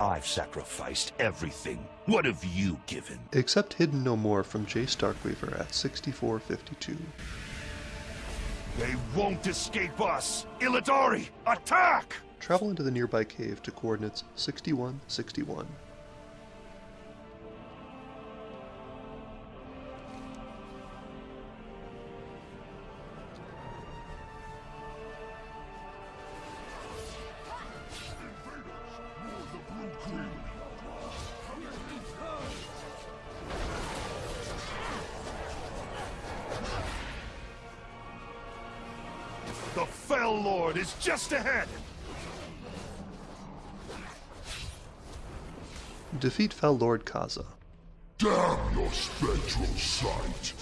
I've sacrificed everything. What have you given? Except Hidden No More from Jace Darkweaver at 6452. They won't escape us! Illidari, attack! Travel into the nearby cave to coordinates 6161. The Fel Lord is just ahead! Defeat Fel Lord Caza. Damn your spectral sight!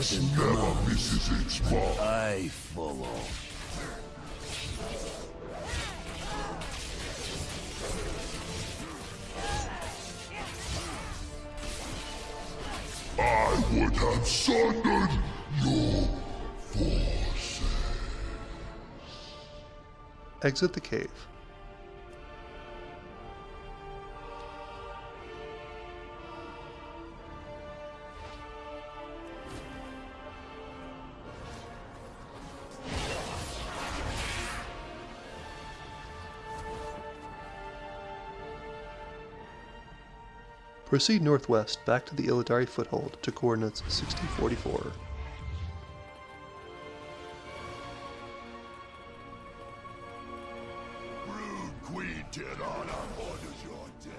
Axe never misses its mark. I follow. I would have sundered your forces. Exit the cave. Proceed northwest back to the Illidari foothold to coordinates 6044. Brood Queen Tyranna orders your death.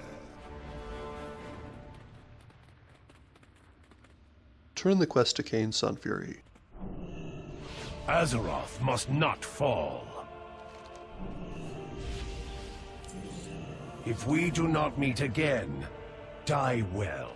Turn the quest to Kayn Sunfury. Azeroth must not fall. If we do not meet again, die well.